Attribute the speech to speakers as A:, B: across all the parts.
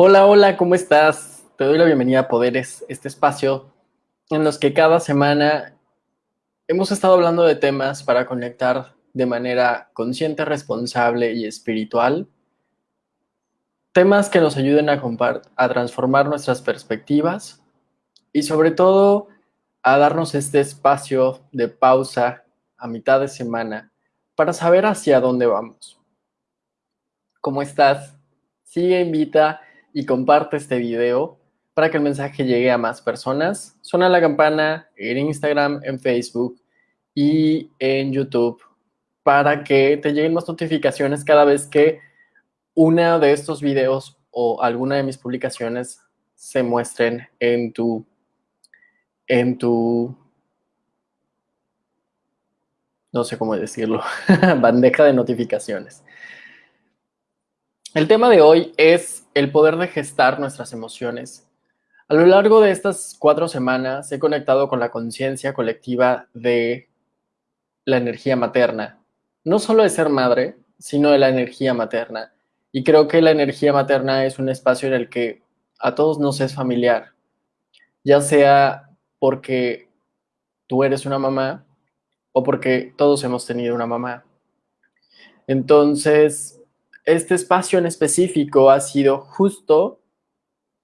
A: Hola, hola, ¿cómo estás? Te doy la bienvenida a Poderes, este espacio en los que cada semana hemos estado hablando de temas para conectar de manera consciente, responsable y espiritual. Temas que nos ayuden a, a transformar nuestras perspectivas y sobre todo a darnos este espacio de pausa a mitad de semana para saber hacia dónde vamos. ¿Cómo estás? Sigue, invita y comparte este video para que el mensaje llegue a más personas. Suena la campana en Instagram, en Facebook y en YouTube para que te lleguen más notificaciones cada vez que una de estos videos o alguna de mis publicaciones se muestren en tu en tu no sé cómo decirlo, bandeja de notificaciones. El tema de hoy es el poder de gestar nuestras emociones. A lo largo de estas cuatro semanas he conectado con la conciencia colectiva de la energía materna. No solo de ser madre, sino de la energía materna. Y creo que la energía materna es un espacio en el que a todos nos es familiar, ya sea porque tú eres una mamá o porque todos hemos tenido una mamá. Entonces, este espacio en específico ha sido justo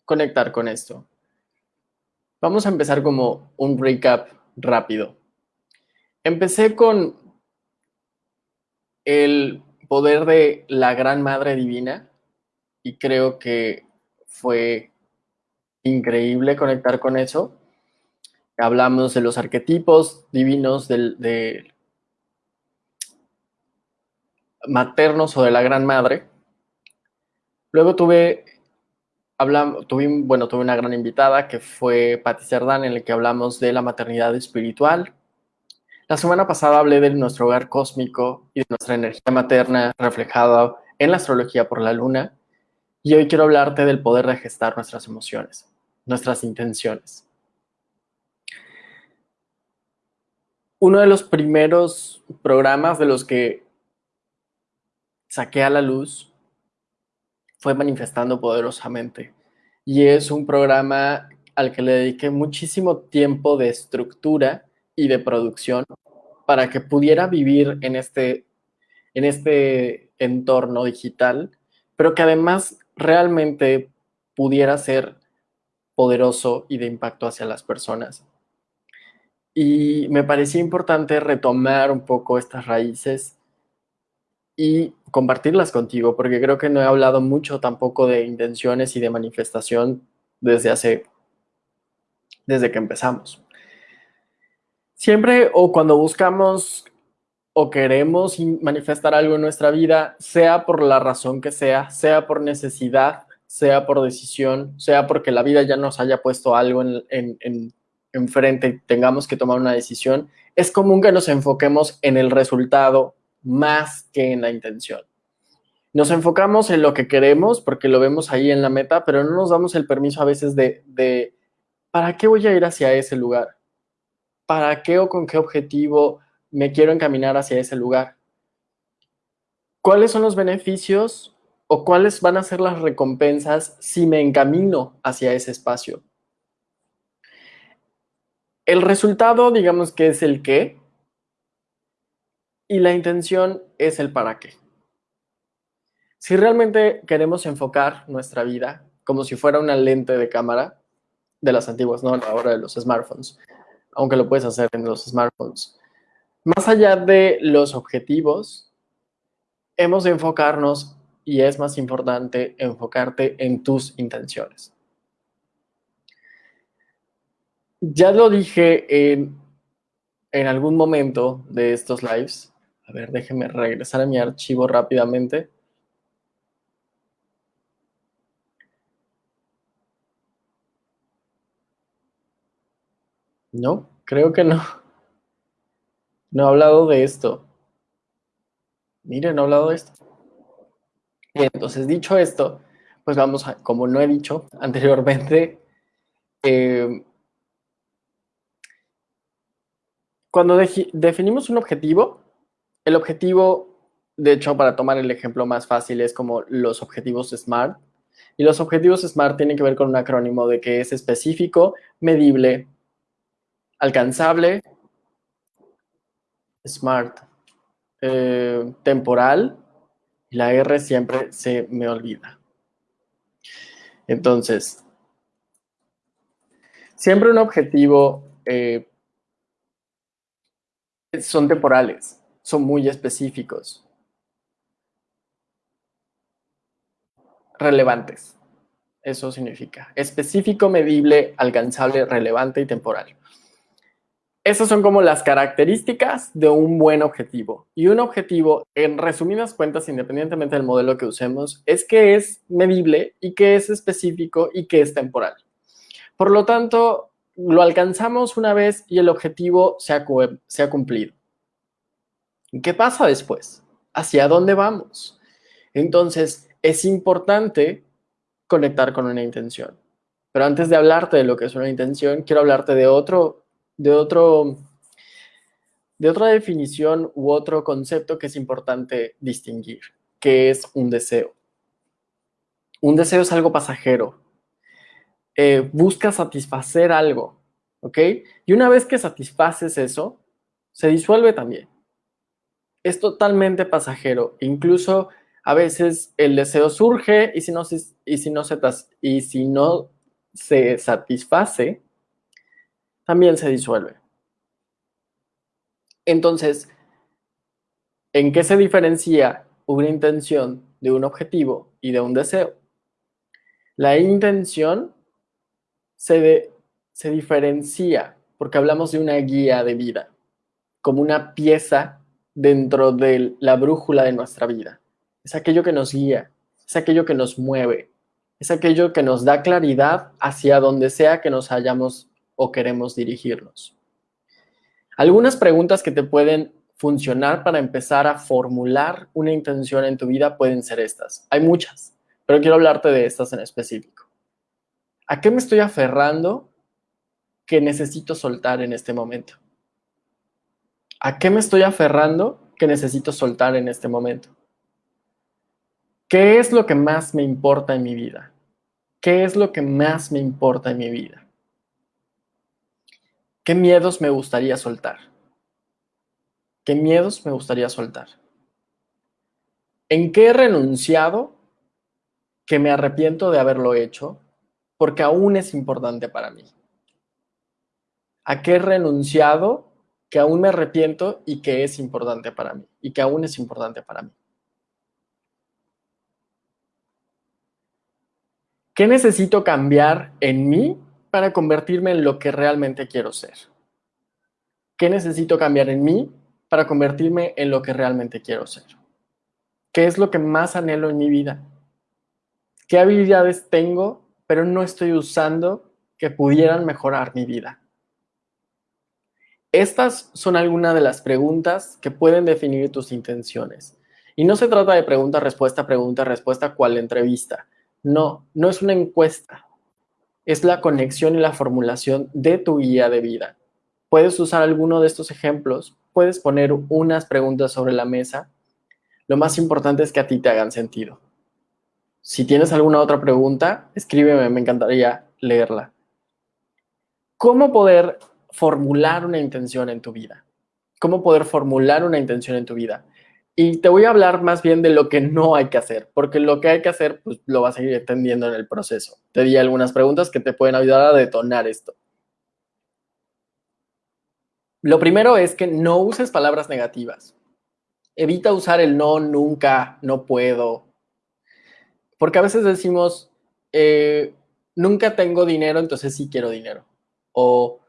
A: conectar con esto. Vamos a empezar como un recap rápido. Empecé con el poder de la Gran Madre Divina y creo que fue increíble conectar con eso hablamos de los arquetipos divinos del, maternos o de la Gran Madre. Luego tuve, tuve, bueno, tuve una gran invitada que fue Patti Cerdán, en la que hablamos de la maternidad espiritual. La semana pasada hablé de nuestro hogar cósmico y de nuestra energía materna reflejada en la astrología por la luna. Y hoy quiero hablarte del poder de gestar nuestras emociones, nuestras intenciones. uno de los primeros programas de los que saqué a la luz fue Manifestando Poderosamente. Y es un programa al que le dediqué muchísimo tiempo de estructura y de producción para que pudiera vivir en este, en este entorno digital, pero que además realmente pudiera ser poderoso y de impacto hacia las personas. Y me parecía importante retomar un poco estas raíces y compartirlas contigo, porque creo que no he hablado mucho tampoco de intenciones y de manifestación desde hace, desde que empezamos. Siempre o cuando buscamos o queremos manifestar algo en nuestra vida, sea por la razón que sea, sea por necesidad, sea por decisión, sea porque la vida ya nos haya puesto algo en, en enfrente y tengamos que tomar una decisión, es común que nos enfoquemos en el resultado más que en la intención. Nos enfocamos en lo que queremos porque lo vemos ahí en la meta, pero no nos damos el permiso a veces de, de ¿para qué voy a ir hacia ese lugar? ¿Para qué o con qué objetivo me quiero encaminar hacia ese lugar? ¿Cuáles son los beneficios o cuáles van a ser las recompensas si me encamino hacia ese espacio? El resultado, digamos que es el qué, y la intención es el para qué. Si realmente queremos enfocar nuestra vida como si fuera una lente de cámara de las antiguas, no ahora de los smartphones, aunque lo puedes hacer en los smartphones, más allá de los objetivos, hemos de enfocarnos y es más importante enfocarte en tus intenciones. Ya lo dije en, algún momento de estos lives. A ver, déjenme regresar a mi archivo rápidamente. No, creo que no. No he hablado de esto. Miren, no he hablado de esto. entonces, dicho esto, pues vamos a, como no he dicho anteriormente, eh, Cuando definimos un objetivo, el objetivo, de hecho, para tomar el ejemplo más fácil, es como los objetivos SMART, Y los objetivos SMART tienen que ver con un acrónimo de que es específico, medible, alcanzable, SMART, eh, temporal, y la R siempre se me olvida. Entonces, siempre un objetivo eh, son temporales, son muy específicos. Relevantes. Eso significa específico, medible, alcanzable, relevante y temporal. Esas son como las características de un buen objetivo. Y un objetivo, en resumidas cuentas, independientemente del modelo que usemos, es que es medible y que es específico y que es temporal. Por lo tanto, lo alcanzamos una vez y el objetivo se ha, se ha cumplido. ¿Qué pasa después? ¿Hacia dónde vamos? Entonces, es importante conectar con una intención. Pero antes de hablarte de lo que es una intención, quiero hablarte de otro de, otro, de otra definición u otro concepto que es importante distinguir, que es un deseo. Un deseo es algo pasajero. Eh, busca satisfacer algo, ¿ok? Y una vez que satisfaces eso, se disuelve también. Es totalmente pasajero. Incluso a veces el deseo surge y si no y si no se, y si no se satisface, también se disuelve. Entonces, ¿en qué se diferencia una intención de un objetivo y de un deseo? La intención se, se diferencia porque hablamos de una guía de vida, como una pieza dentro de la brújula de nuestra vida. Es aquello que nos guía, es aquello que nos mueve, es aquello que nos da claridad hacia donde sea que nos hayamos o queremos dirigirnos. Algunas preguntas que te pueden funcionar para empezar a formular una intención en tu vida pueden ser estas. Hay muchas, pero quiero hablarte de estas en específico. ¿A qué me estoy aferrando que necesito soltar en este momento? ¿A qué me estoy aferrando que necesito soltar en este momento? ¿Qué es lo que más me importa en mi vida? ¿Qué es lo que más me importa en mi vida? ¿Qué miedos me gustaría soltar? ¿Qué miedos me gustaría soltar? ¿En qué he renunciado que me arrepiento de haberlo hecho porque aún es importante para mí? ¿A qué he renunciado que aún me arrepiento y que es importante para mí? Y que aún es importante para mí. ¿Qué necesito cambiar en mí para convertirme en lo que realmente quiero ser? ¿Qué necesito cambiar en mí para convertirme en lo que realmente quiero ser? ¿Qué es lo que más anhelo en mi vida? ¿Qué habilidades tengo, pero no estoy usando que pudieran mejorar mi vida? Estas son algunas de las preguntas que pueden definir tus intenciones. Y no se trata de pregunta-respuesta, pregunta-respuesta cual entrevista. No, no es una encuesta es la conexión y la formulación de tu guía de vida. Puedes usar alguno de estos ejemplos, puedes poner unas preguntas sobre la mesa. Lo más importante es que a ti te hagan sentido. Si tienes alguna otra pregunta, escríbeme, me encantaría leerla. ¿Cómo poder formular una intención en tu vida? ¿Cómo poder formular una intención en tu vida? Y te voy a hablar más bien de lo que no hay que hacer, porque lo que hay que hacer, pues lo vas a ir entendiendo en el proceso. Te di algunas preguntas que te pueden ayudar a detonar esto. Lo primero es que no uses palabras negativas. Evita usar el no, nunca, no puedo. Porque a veces decimos, eh, nunca tengo dinero, entonces sí quiero dinero. O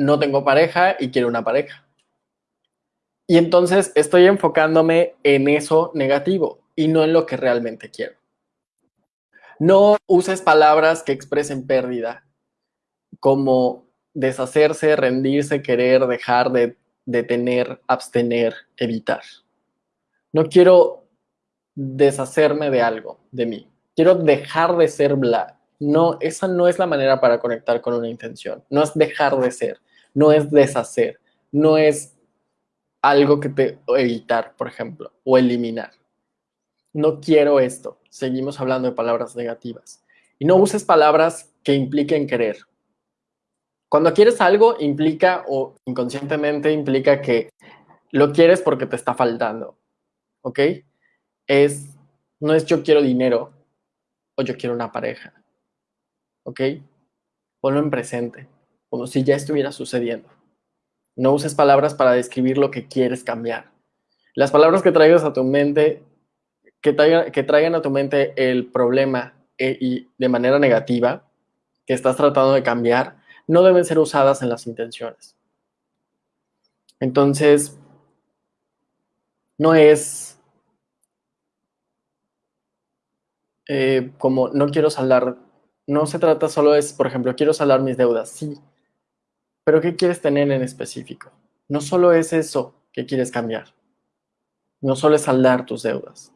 A: no tengo pareja y quiero una pareja. Y entonces estoy enfocándome en eso negativo y no en lo que realmente quiero. No uses palabras que expresen pérdida, como deshacerse, rendirse, querer, dejar de, detener, abstener, evitar. No quiero deshacerme de algo, de mí. Quiero dejar de ser bla. No, esa no es la manera para conectar con una intención. No es dejar de ser, no es deshacer, no es algo que te evitar, por ejemplo, o eliminar. no quiero esto. Seguimos hablando de palabras negativas. Y no uses palabras que impliquen querer. Cuando quieres algo, implica o inconscientemente implica que lo quieres porque te está faltando. ¿Ok? Es, no es yo quiero dinero o yo quiero una pareja. ¿Ok? Ponlo en presente, como si ya estuviera sucediendo. No uses palabras para describir lo que quieres cambiar. Las palabras que traigas a tu mente, que traigan, a tu mente el problema eh, y de manera negativa, que estás tratando de cambiar, no deben ser usadas en las intenciones. Entonces, no es eh, como no quiero saldar, no se trata solo es, por ejemplo, quiero saldar mis deudas, sí, pero ¿qué quieres tener en específico? No solo es eso que quieres cambiar, no solo es saldar tus deudas.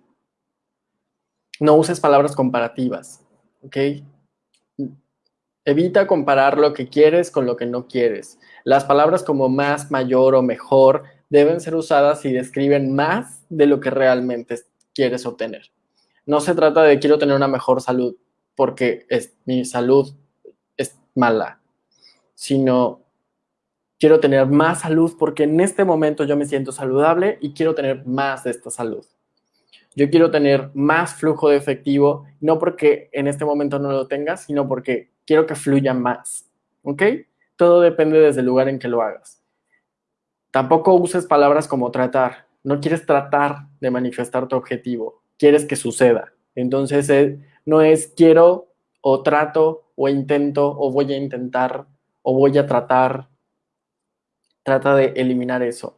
A: No uses palabras comparativas, ¿ok? Evita comparar lo que quieres con lo que no quieres. Las palabras como más, mayor o mejor deben ser usadas si describen más de lo que realmente quieres obtener. No se trata de quiero tener una mejor salud porque es, mi salud es mala, sino quiero tener más salud porque en este momento yo me siento saludable y quiero tener más de esta salud. Yo quiero tener más flujo de efectivo, no porque en este momento no lo tengas, sino porque quiero que fluya más. ¿Ok? Todo depende desde el lugar en que lo hagas. Tampoco uses palabras como tratar. No quieres tratar de manifestar tu objetivo, quieres que suceda. Entonces eh, no es quiero o trato o intento o voy a intentar o voy a tratar. Trata de eliminar eso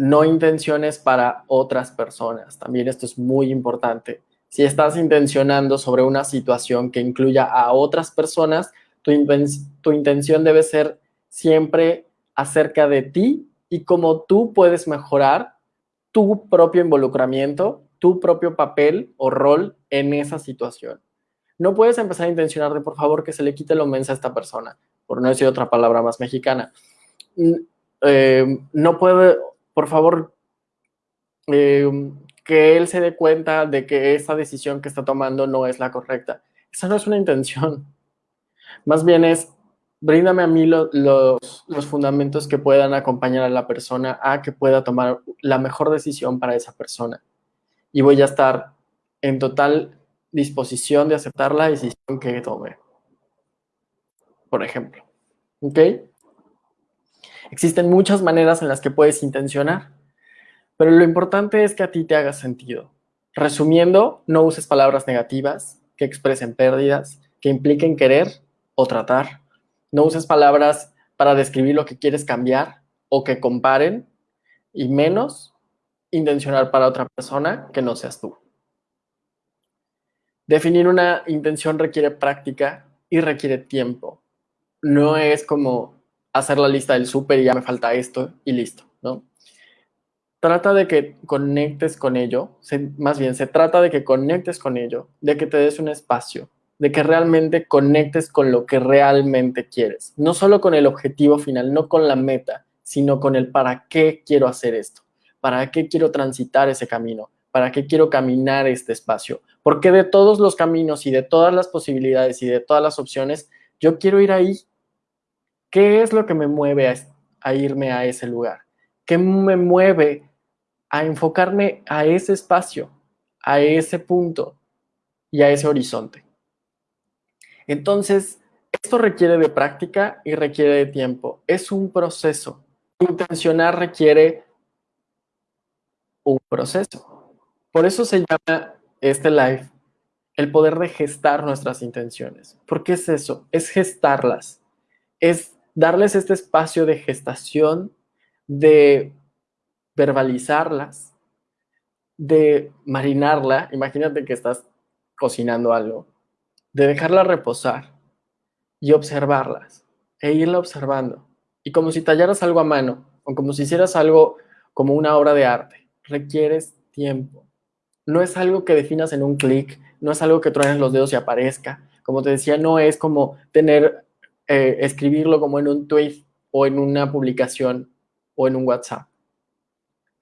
A: no intenciones para otras personas. También esto es muy importante. Si estás intencionando sobre una situación que incluya a otras personas, tu, intención debe ser siempre acerca de ti y cómo tú puedes mejorar tu propio involucramiento, tu propio papel o rol en esa situación. No puedes empezar a intencionar de por favor que se le quite lo mensa a esta persona, por no decir otra palabra más mexicana. Eh, no puede, por favor, eh, que él se dé cuenta de que esa decisión que está tomando no es la correcta. Esa no es una intención. Más bien es, bríndame a mí los, los fundamentos que puedan acompañar a la persona a que pueda tomar la mejor decisión para esa persona. Y voy a estar en total disposición de aceptar la decisión que tome. Por ejemplo. ¿Ok? Existen muchas maneras en las que puedes intencionar, pero lo importante es que a ti te haga sentido. Resumiendo, no uses palabras negativas que expresen pérdidas, que impliquen querer o tratar. No uses palabras para describir lo que quieres cambiar o que comparen, y menos intencionar para otra persona que no seas tú. Definir una intención requiere práctica y requiere tiempo. No es como hacer la lista del súper y ya me falta esto y listo, ¿no? Trata de que conectes con ello, más bien se trata de que conectes con ello, de que te des un espacio, de que realmente conectes con lo que realmente quieres, no solo con el objetivo final, no con la meta, sino con el para qué quiero hacer esto, para qué quiero transitar ese camino, para qué quiero caminar este espacio, porque de todos los caminos y de todas las posibilidades y de todas las opciones, yo quiero ir ahí ¿Qué es lo que me mueve a, irme a ese lugar? ¿Qué me mueve a enfocarme a ese espacio, a ese punto y a ese horizonte? Entonces, esto requiere de práctica y requiere de tiempo. Es un proceso. Intencionar requiere un proceso. Por eso se llama este live el poder de gestar nuestras intenciones. ¿Por qué es eso? Es gestarlas. Es darles este espacio de gestación, de verbalizarlas, de marinarla. Imagínate que estás cocinando algo, de dejarla reposar y observarlas e irla observando. Y como si tallaras algo a mano o como si hicieras algo como una obra de arte, requieres tiempo. No es algo que definas en un clic, no es algo que truenes los dedos y aparezca. Como te decía, no es como tener eh, escribirlo como en un tweet o en una publicación o en un WhatsApp.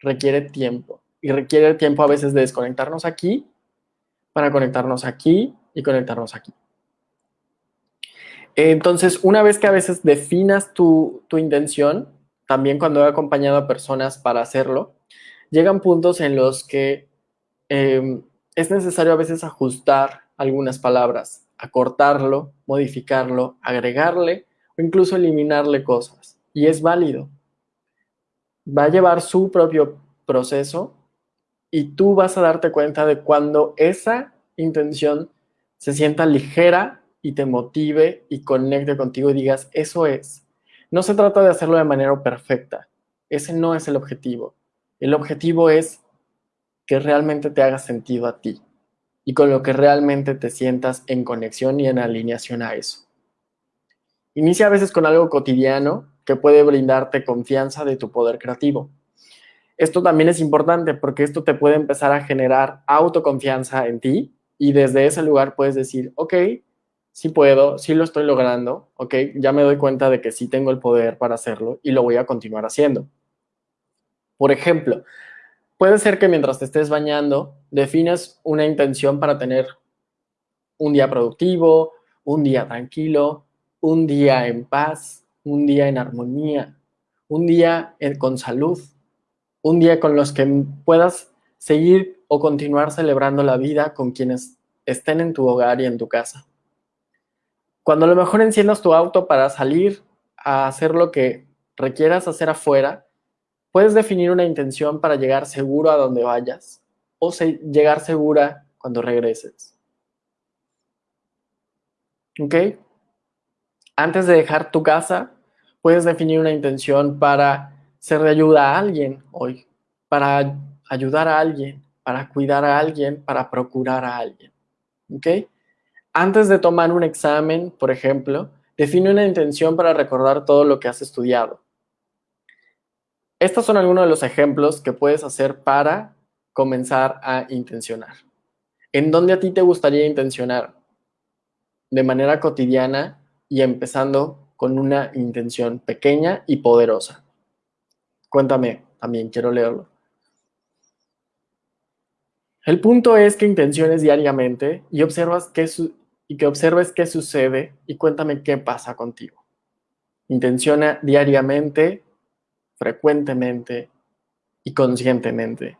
A: Requiere tiempo y requiere tiempo a veces de desconectarnos aquí para conectarnos aquí y conectarnos aquí. Entonces, una vez que a veces definas tu, intención, también cuando he acompañado a personas para hacerlo, llegan puntos en los que em, es necesario a veces ajustar algunas palabras, acortarlo, modificarlo, agregarle o incluso eliminarle cosas. Y es válido. Va a llevar su propio proceso y tú vas a darte cuenta de cuando esa intención se sienta ligera y te motive y conecte contigo y digas, eso es. No se trata de hacerlo de manera perfecta. Ese no es el objetivo. El objetivo es que realmente te haga sentido a ti y con lo que realmente te sientas en conexión y en alineación a eso. Inicia a veces con algo cotidiano que puede brindarte confianza de tu poder creativo. Esto también es importante porque esto te puede empezar a generar autoconfianza en ti y desde ese lugar puedes decir, ok, sí puedo, sí lo estoy logrando, ok, ya me doy cuenta de que sí tengo el poder para hacerlo y lo voy a continuar haciendo. Por ejemplo, puede ser que mientras te estés bañando defines una intención para tener un día productivo, un día tranquilo, un día en paz, un día en armonía, un día con salud, un día con los que puedas seguir o continuar celebrando la vida con quienes estén en tu hogar y en tu casa. Cuando a lo mejor enciendas tu auto para salir a hacer lo que requieras hacer afuera, puedes definir una intención para llegar seguro a donde vayas o llegar segura cuando regreses. ¿Ok? Antes de dejar tu casa, puedes definir una intención para ser de ayuda a alguien hoy, para ayudar a alguien, para cuidar a alguien, para procurar a alguien. ¿Ok? Antes de tomar un examen, por ejemplo, define una intención para recordar todo lo que has estudiado. Estos son algunos de los ejemplos que puedes hacer para comenzar a intencionar. ¿En dónde a ti te gustaría intencionar? De manera cotidiana y empezando con una intención pequeña y poderosa. Cuéntame, también quiero leerlo. El punto es que intenciones diariamente y, observas qué y que observes qué sucede y cuéntame qué pasa contigo. Intenciona diariamente, frecuentemente y conscientemente.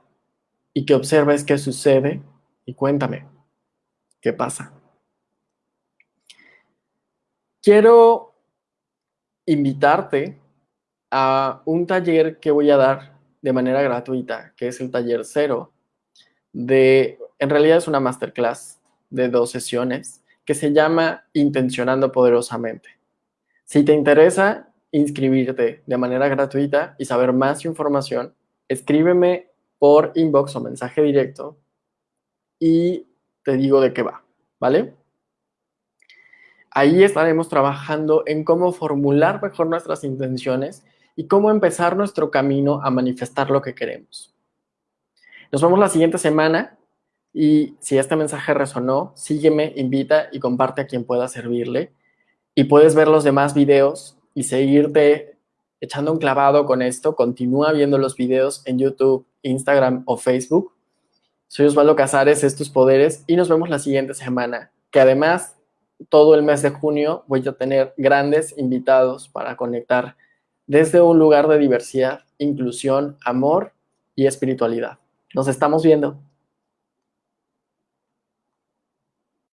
A: Y que observes qué sucede y cuéntame qué pasa. Quiero invitarte a un taller que voy a dar de manera gratuita, que es el taller cero, de, en realidad es una masterclass de dos sesiones, que se llama Intencionando Poderosamente. Si te interesa inscribirte de manera gratuita y saber más información, escríbeme por inbox o mensaje directo y te digo de qué va, ¿vale? Ahí estaremos trabajando en cómo formular mejor nuestras intenciones y cómo empezar nuestro camino a manifestar lo que queremos. Nos vemos la siguiente semana y si este mensaje resonó, sígueme, invita y comparte a quien pueda servirle. Y puedes ver los demás videos y seguirte echando un clavado con esto. Continúa viendo los videos en YouTube, Instagram o Facebook. Soy Osvaldo Casares, estos poderes y nos vemos la siguiente semana. Que además, todo el mes de junio voy a tener grandes invitados para conectar desde un lugar de diversidad, inclusión, amor y espiritualidad. Nos estamos viendo.